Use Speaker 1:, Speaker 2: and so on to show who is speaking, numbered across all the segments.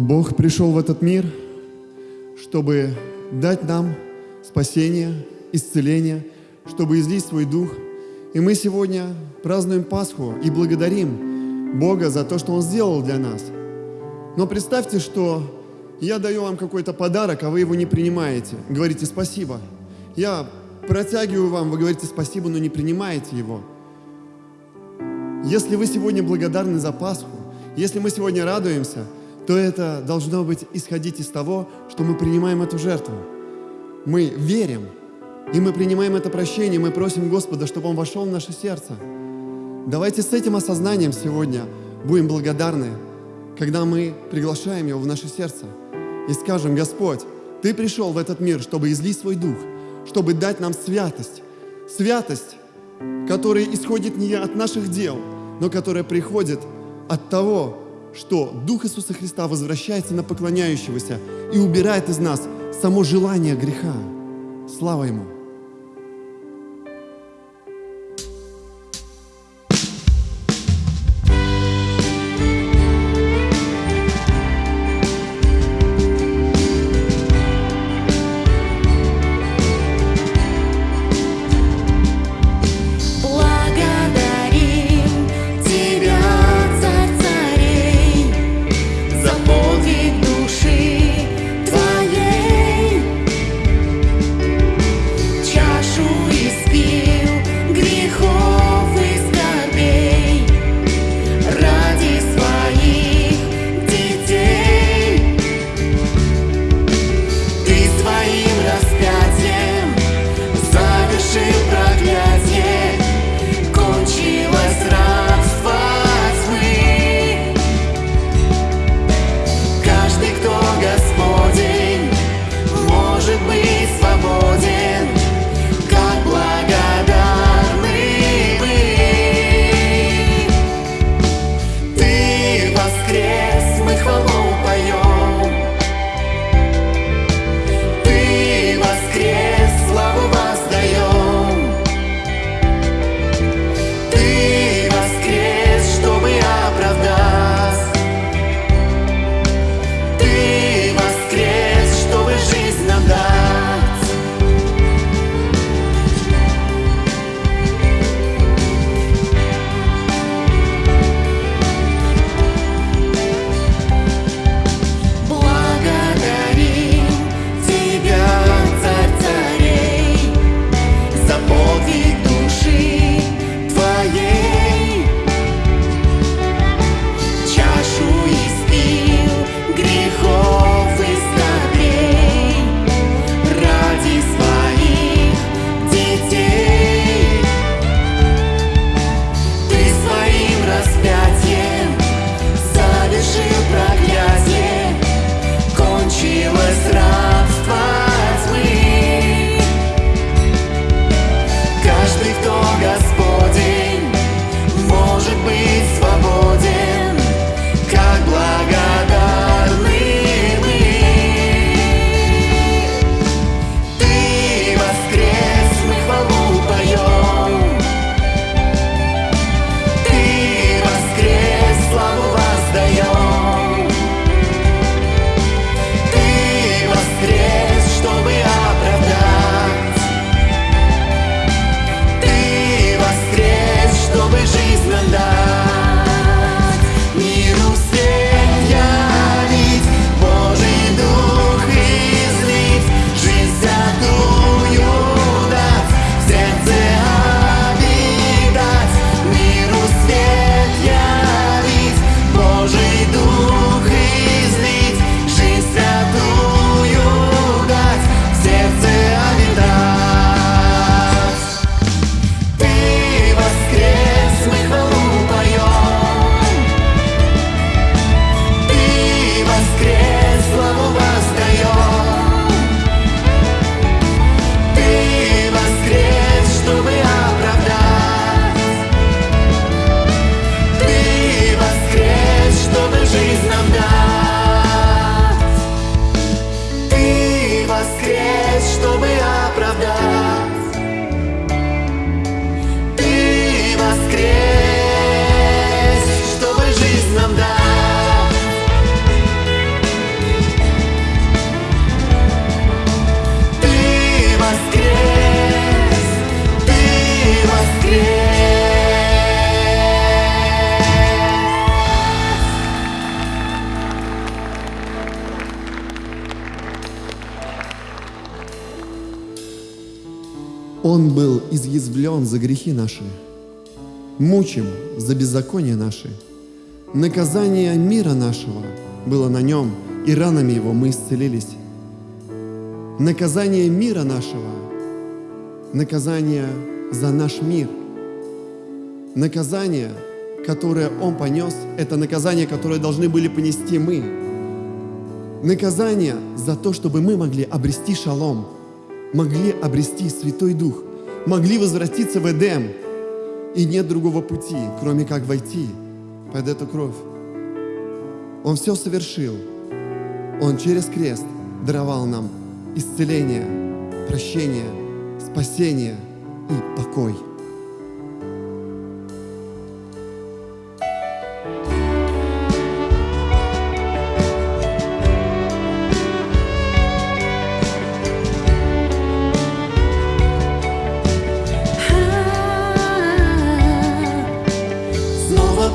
Speaker 1: Бог пришел в этот мир, чтобы дать нам спасение, исцеление, чтобы излить свой дух. И мы сегодня празднуем Пасху и благодарим Бога за то, что Он сделал для нас. Но представьте, что я даю вам какой-то подарок, а вы его не принимаете. Говорите спасибо. Я протягиваю вам, вы говорите спасибо, но не принимаете его. Если вы сегодня благодарны за Пасху, если мы сегодня радуемся, то это должно быть исходить из того, что мы принимаем эту жертву. Мы верим, и мы принимаем это прощение, мы просим Господа, чтобы Он вошел в наше сердце. Давайте с этим осознанием сегодня будем благодарны, когда мы приглашаем Его в наше сердце и скажем, Господь, Ты пришел в этот мир, чтобы излить свой дух, чтобы дать нам святость. Святость, которая исходит не от наших дел, но которая приходит от того, что Дух Иисуса Христа возвращается на поклоняющегося и убирает из нас само желание греха. Слава Ему! Он был изъязвлен за грехи наши, мучим за беззаконие наши. Наказание мира нашего было на нем, и ранами его мы исцелились. Наказание мира нашего, наказание за наш мир. Наказание, которое Он понес, это наказание, которое должны были понести мы. Наказание за то, чтобы мы могли обрести шалом, могли обрести Святой Дух, могли возвратиться в Эдем. И нет другого пути, кроме как войти под эту кровь. Он все совершил. Он через крест даровал нам исцеление, прощение, спасение и покой.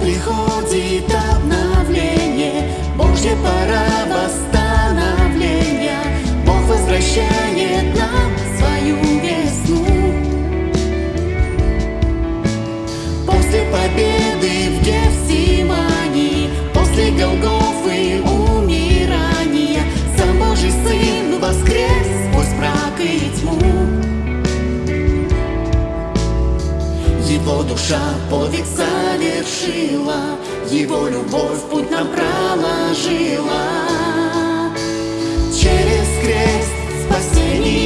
Speaker 2: Приходит обновление, Божья пора восстановления. Бог возвращает нам свою весну. После победы в Гефсимании, после Голгофы Душа подвиг совершила, Его любовь путь нам проложила. Через крест спасение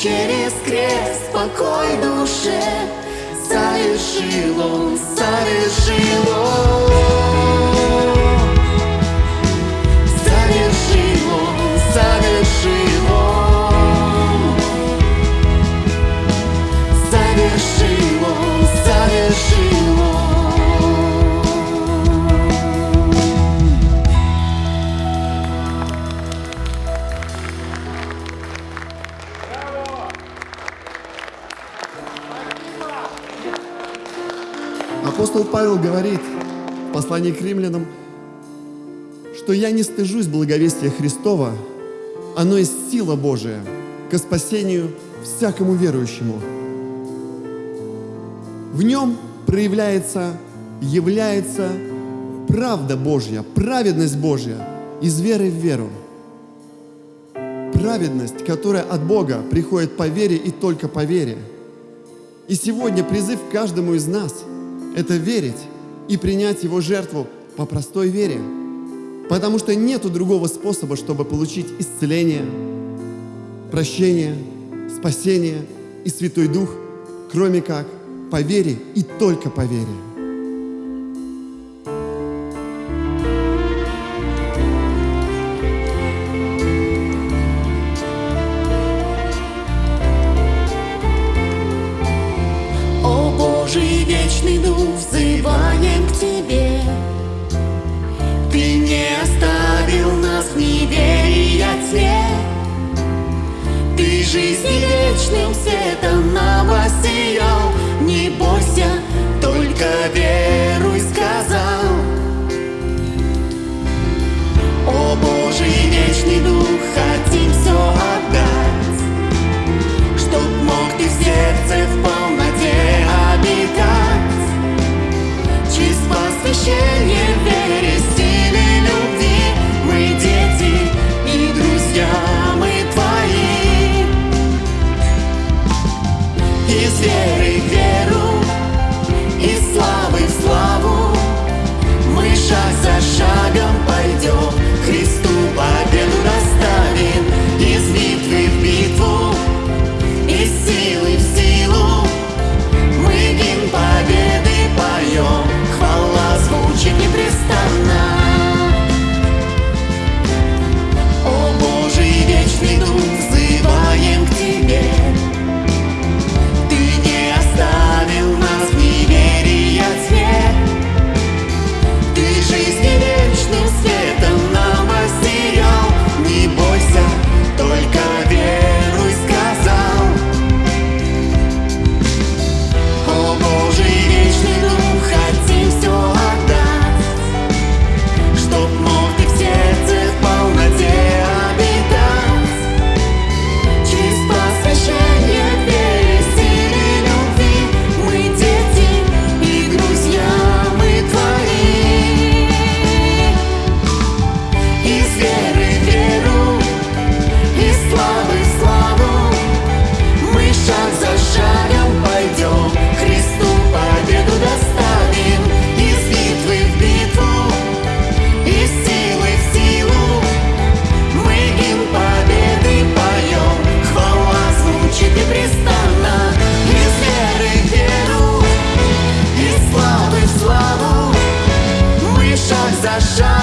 Speaker 2: Через крест покой душе совершил он, совершил он.
Speaker 1: Апостол Павел говорит в послании к римлянам, что я не стыжусь благовестия Христова, оно есть сила Божия ко спасению всякому верующему. В нем проявляется, является правда Божья, праведность Божья из веры в веру. Праведность, которая от Бога приходит по вере и только по вере. И сегодня призыв к каждому из нас – это верить и принять Его жертву по простой вере. Потому что нету другого способа, чтобы получить исцеление, прощение, спасение и Святой Дух, кроме как по вере и только по вере.
Speaker 2: Дух взываем к Тебе. Ты не оставил нас в неверии тьме. Ты жизни вечным светом нам воссиял. Не бойся, только веруй,
Speaker 1: Shine.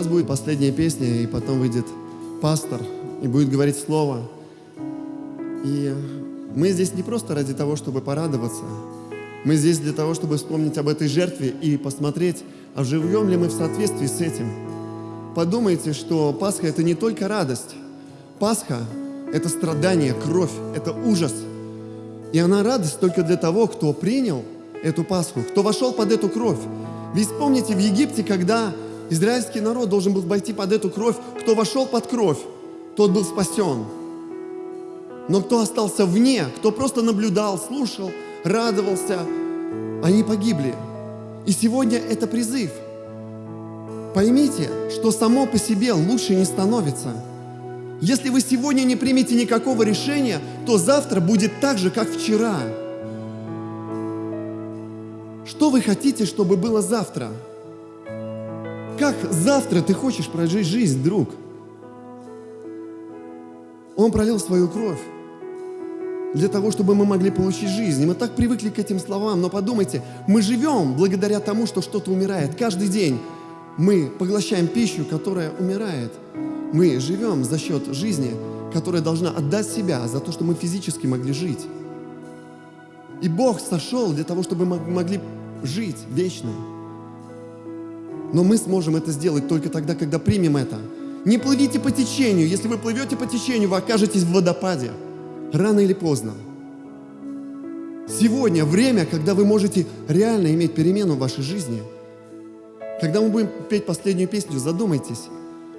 Speaker 1: Сейчас будет последняя песня, и потом выйдет пастор и будет говорить слово. И мы здесь не просто ради того, чтобы порадоваться. Мы здесь для того, чтобы вспомнить об этой жертве и посмотреть, а живем ли мы в соответствии с этим. Подумайте, что Пасха – это не только радость. Пасха – это страдание, кровь, это ужас. И она радость только для того, кто принял эту Пасху, кто вошел под эту кровь. Ведь вспомните, в Египте, когда израильский народ должен был войти под эту кровь, кто вошел под кровь, тот был спасен. Но кто остался вне, кто просто наблюдал, слушал, радовался, они погибли. И сегодня это призыв. Поймите, что само по себе лучше не становится. Если вы сегодня не примете никакого решения, то завтра будет так же, как вчера. Что вы хотите, чтобы было завтра? Как завтра ты хочешь прожить жизнь, друг? Он пролил свою кровь для того, чтобы мы могли получить жизнь. И мы так привыкли к этим словам, но подумайте, мы живем благодаря тому, что что-то умирает. Каждый день мы поглощаем пищу, которая умирает. Мы живем за счет жизни, которая должна отдать себя за то, что мы физически могли жить. И Бог сошел для того, чтобы мы могли жить вечно. Но мы сможем это сделать только тогда, когда примем это. Не плывите по течению. Если вы плывете по течению, вы окажетесь в водопаде. Рано или поздно. Сегодня время, когда вы можете реально иметь перемену в вашей жизни. Когда мы будем петь последнюю песню, задумайтесь,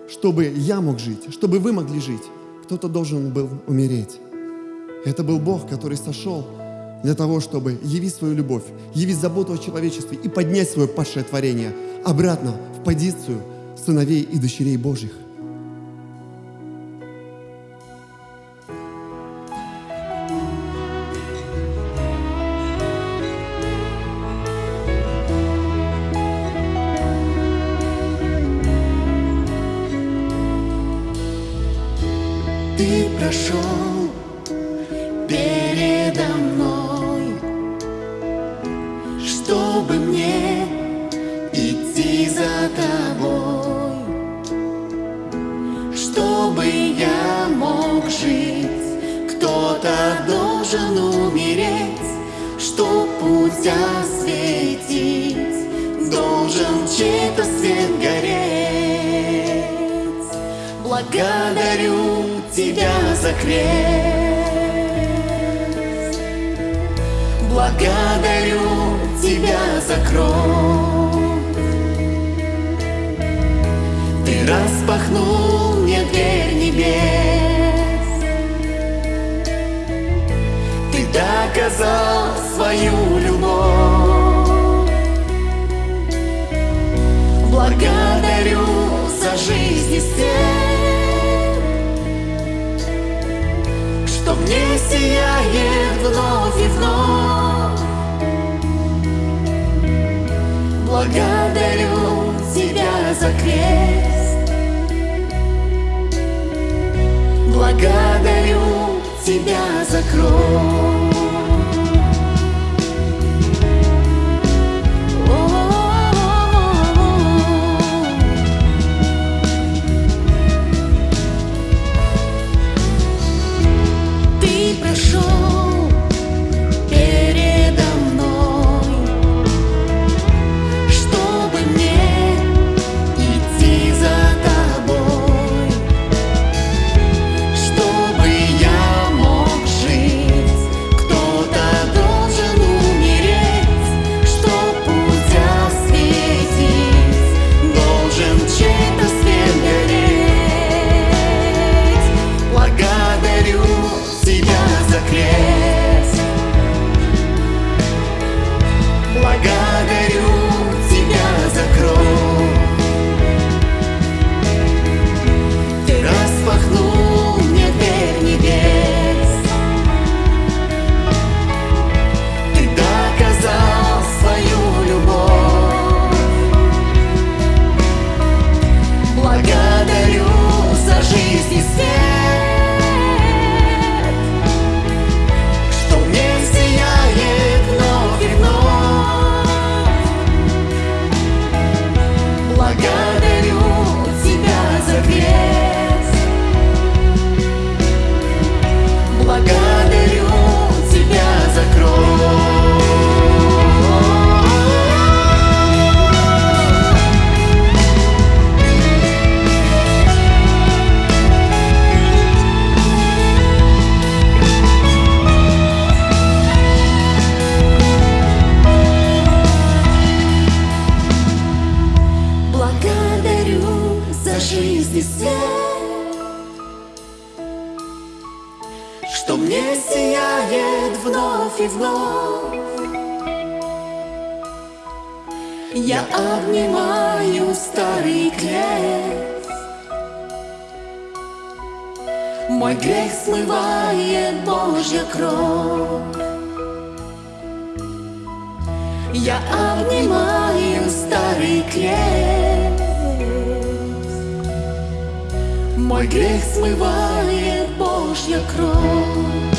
Speaker 1: чтобы я мог жить, чтобы вы могли жить, кто-то должен был умереть. Это был Бог, который сошел для того, чтобы явить свою любовь, явить заботу о человечестве и поднять свое падшее творение обратно в позицию сыновей и дочерей Божьих.
Speaker 2: Благодарю Тебя за крест. Благодарю Тебя за кровь. Ты распахнул мне дверь небес. Ты доказал свою любовь. Благодарю за жизнь и свет, мне сияет вновь и вновь. Благодарю Тебя за крест. Благодарю Тебя за кровь. Грех смывает Божья кровь. Я обнимаю старый крест Мой грех смывает Божья кровь